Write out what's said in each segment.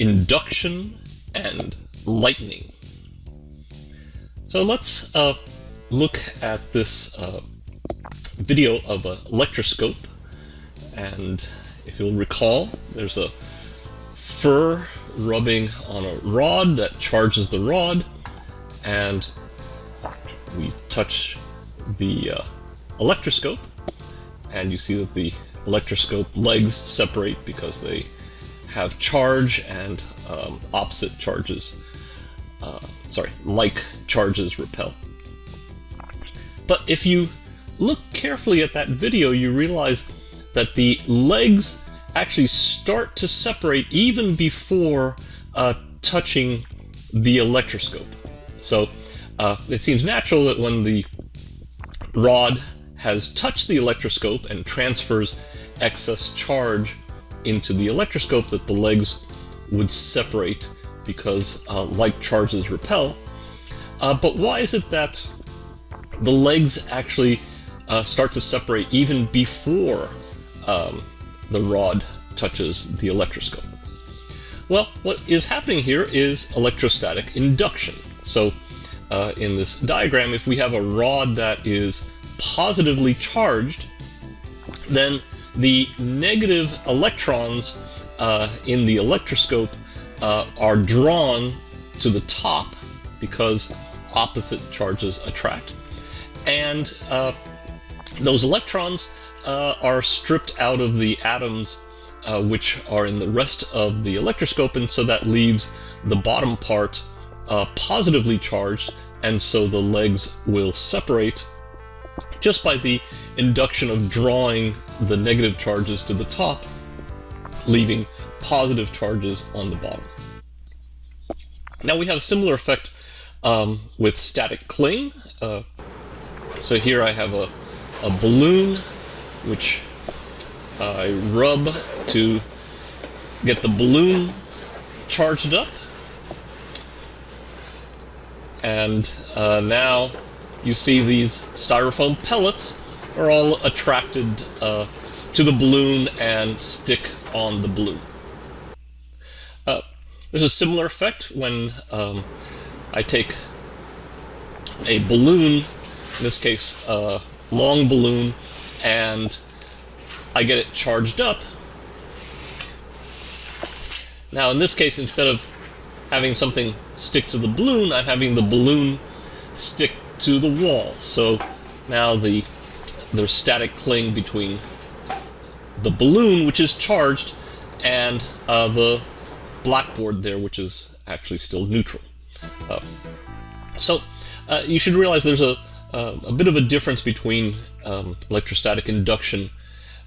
induction and lightning. So let's uh, look at this uh, video of an electroscope. And if you'll recall, there's a fur rubbing on a rod that charges the rod. And we touch the uh, electroscope and you see that the electroscope legs separate because they have charge and um, opposite charges, uh, sorry, like charges repel. But if you look carefully at that video, you realize that the legs actually start to separate even before uh, touching the electroscope. So uh, it seems natural that when the rod has touched the electroscope and transfers excess charge into the electroscope that the legs would separate because uh, like charges repel. Uh, but why is it that the legs actually uh, start to separate even before um, the rod touches the electroscope? Well, what is happening here is electrostatic induction. So uh, in this diagram, if we have a rod that is positively charged, then the negative electrons uh, in the electroscope uh, are drawn to the top because opposite charges attract. And uh, those electrons uh, are stripped out of the atoms uh, which are in the rest of the electroscope, and so that leaves the bottom part uh, positively charged, and so the legs will separate just by the induction of drawing the negative charges to the top, leaving positive charges on the bottom. Now we have a similar effect um, with static cling. Uh, so here I have a, a balloon which I rub to get the balloon charged up. And uh, now you see these styrofoam pellets are all attracted uh, to the balloon and stick on the balloon. Uh, there's a similar effect when um, I take a balloon, in this case a long balloon, and I get it charged up. Now in this case, instead of having something stick to the balloon, I'm having the balloon stick to the wall. So now the there's static cling between the balloon, which is charged, and uh, the blackboard there, which is actually still neutral. Uh, so uh, you should realize there's a, a bit of a difference between um, electrostatic induction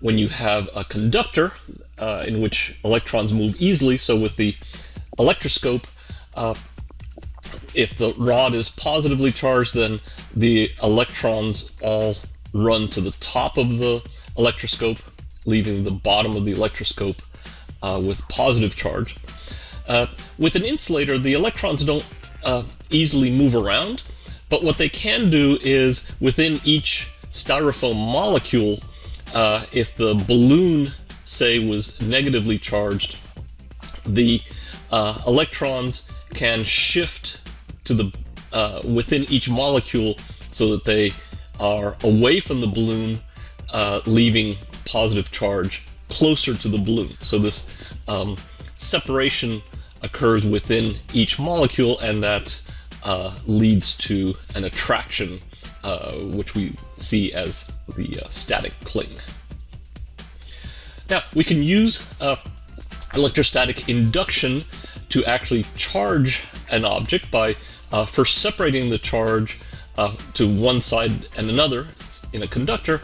when you have a conductor uh, in which electrons move easily. So with the electroscope, uh, if the rod is positively charged, then the electrons all run to the top of the electroscope, leaving the bottom of the electroscope uh, with positive charge. Uh, with an insulator, the electrons don't uh, easily move around, but what they can do is within each styrofoam molecule, uh, if the balloon, say, was negatively charged, the uh, electrons can shift to the uh, within each molecule so that they are away from the balloon, uh, leaving positive charge closer to the balloon. So this um, separation occurs within each molecule, and that uh, leads to an attraction, uh, which we see as the uh, static cling. Now, we can use uh, electrostatic induction to actually charge an object by uh, first separating the charge uh, to one side and another in a conductor,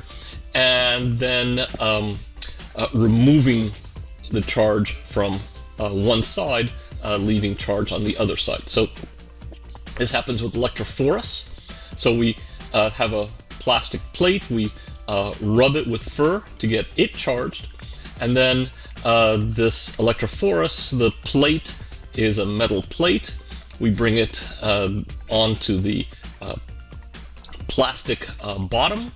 and then um, uh, removing the charge from uh, one side, uh, leaving charge on the other side. So this happens with electrophorus. So we uh, have a plastic plate, we rub it with fur to get it charged, and then this electrophorus, the plate is a metal plate, we bring it uh, onto the uh, plastic uh, bottom.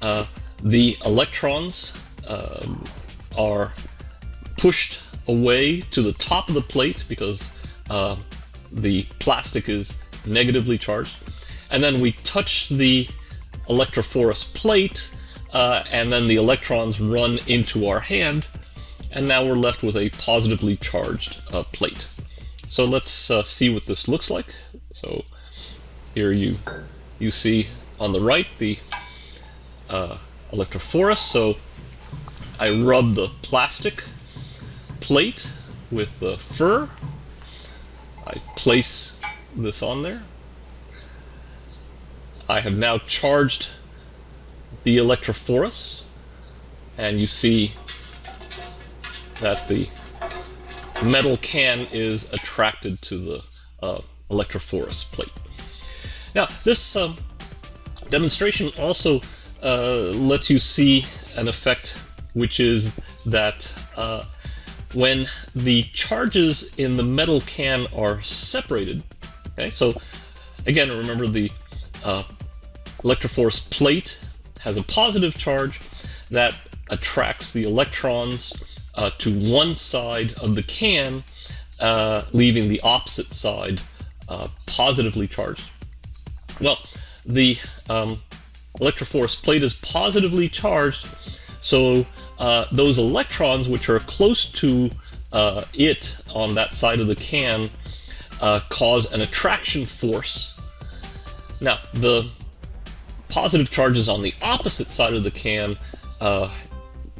Uh, the electrons um, are pushed away to the top of the plate because uh, the plastic is negatively charged. And then we touch the electrophorus plate, uh, and then the electrons run into our hand, and now we're left with a positively charged uh, plate. So let's uh, see what this looks like. So here you you see on the right the uh, electrophorus. So I rub the plastic plate with the fur. I place this on there. I have now charged the electrophorus and you see that the metal can is attracted to the uh, electrophorus plate. Now this um, demonstration also uh, lets you see an effect which is that uh, when the charges in the metal can are separated, okay, so again, remember the uh, electrophorus plate has a positive charge that attracts the electrons uh, to one side of the can, uh, leaving the opposite side uh, positively charged. Well, the um, electrophorus plate is positively charged, so uh, those electrons which are close to uh, it on that side of the can uh, cause an attraction force. Now, the positive charges on the opposite side of the can uh,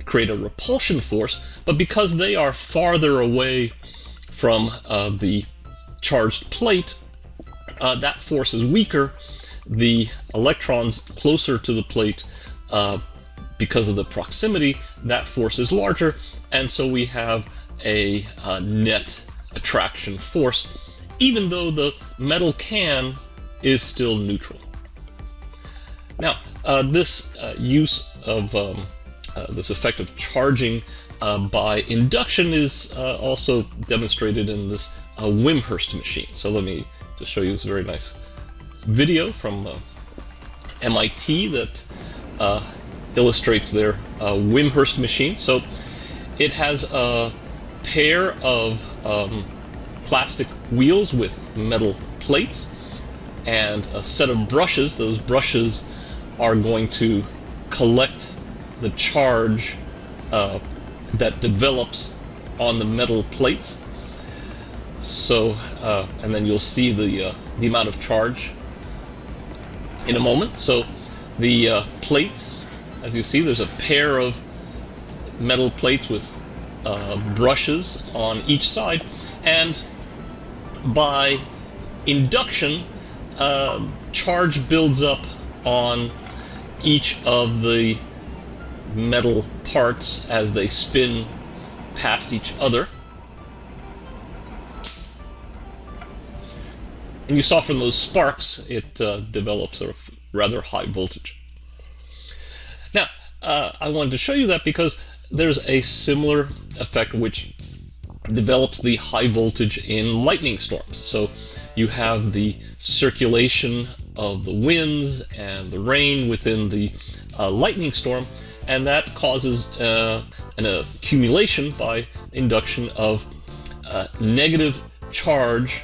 create a repulsion force, but because they are farther away from uh, the charged plate, uh, that force is weaker. The electrons closer to the plate because of the proximity, that force is larger, and so we have a uh, net attraction force, even though the metal can is still neutral. Now, uh, this uh, use of um, uh, this effect of charging uh, by induction is uh, also demonstrated in this Wimshurst machine. So let me just show you this very nice video from MIT that illustrates their uh, Wimshurst machine. So it has a pair of um, plastic wheels with metal plates and a set of brushes. Those brushes are going to collect the charge uh, that develops on the metal plates. So, uh, and then you'll see the, uh, the amount of charge in a moment. So the uh, plates as you see, there's a pair of metal plates with uh, brushes on each side, and by induction, uh, charge builds up on each of the metal parts as they spin past each other. You saw from those sparks, it uh, develops a rather high voltage. Now, uh, I wanted to show you that because there's a similar effect which develops the high voltage in lightning storms. So you have the circulation of the winds and the rain within the uh, lightning storm, and that causes uh, an accumulation by induction of uh, negative charge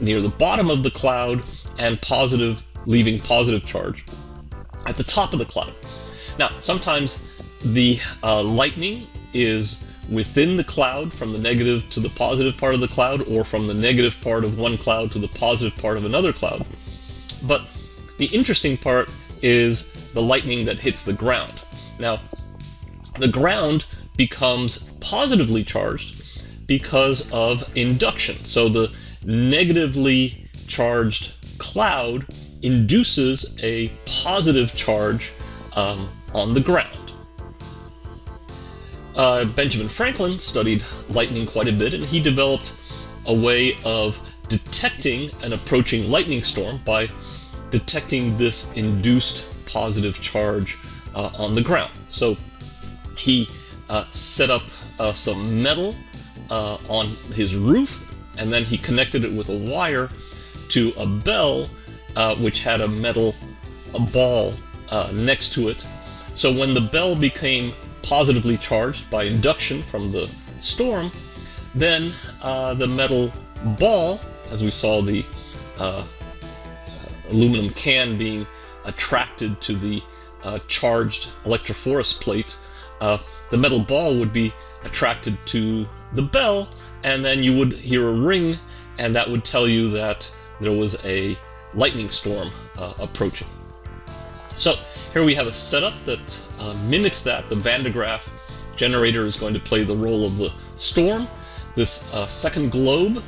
near the bottom of the cloud and positive, leaving positive charge at the top of the cloud. Now, sometimes the uh, lightning is within the cloud from the negative to the positive part of the cloud or from the negative part of one cloud to the positive part of another cloud. But the interesting part is the lightning that hits the ground. Now, the ground becomes positively charged because of induction. So the negatively charged cloud induces a positive charge um, on the ground. Uh, Benjamin Franklin studied lightning quite a bit, and he developed a way of detecting an approaching lightning storm by detecting this induced positive charge uh, on the ground. So he uh, set up uh, some metal uh, on his roof, and then he connected it with a wire to a bell uh, which had a metal a ball uh, next to it. So when the bell became positively charged by induction from the storm, then uh, the metal ball, as we saw the uh, aluminum can being attracted to the uh, charged electrophorus plate, uh, the metal ball would be attracted to the bell, and then you would hear a ring, and that would tell you that there was a lightning storm uh, approaching. So here we have a setup that uh, mimics that. The Van de Graaff generator is going to play the role of the storm. This uh, second globe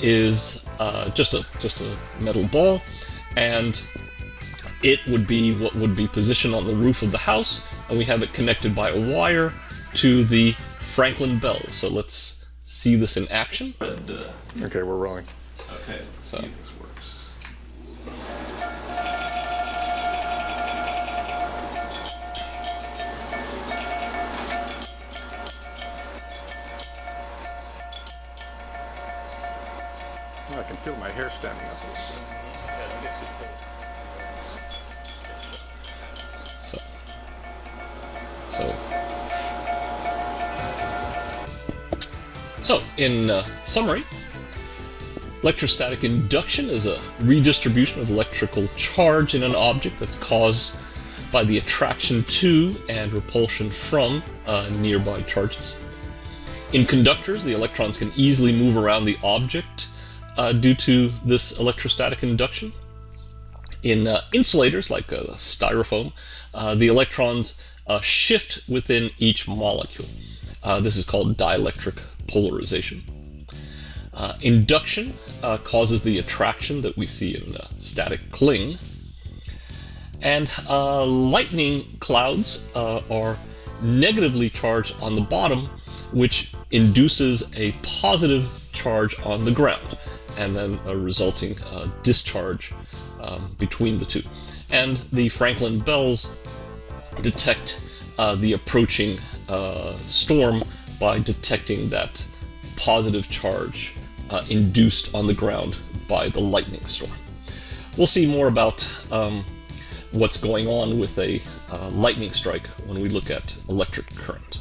is uh, just a just a metal ball, and it would be what would be positioned on the roof of the house, and we have it connected by a wire to the Franklin Bell. So let's see this in action. Uh, okay, we're rolling. Okay, So- see if this works. I can feel my hair standing up so in uh, summary, electrostatic induction is a redistribution of electrical charge in an object that's caused by the attraction to and repulsion from uh, nearby charges. In conductors, the electrons can easily move around the object uh, due to this electrostatic induction. In uh, insulators, like uh, styrofoam, uh, the electrons uh, shift within each molecule. This is called dielectric polarization. Uh, induction uh, causes the attraction that we see in static cling. And uh, lightning clouds uh, are negatively charged on the bottom, which induces a positive charge on the ground, and then a resulting uh, discharge um, between the two. And the Franklin bells detect the approaching storm by detecting that positive charge uh, induced on the ground by the lightning storm. We'll see more about um, what's going on with a uh, lightning strike when we look at electric current.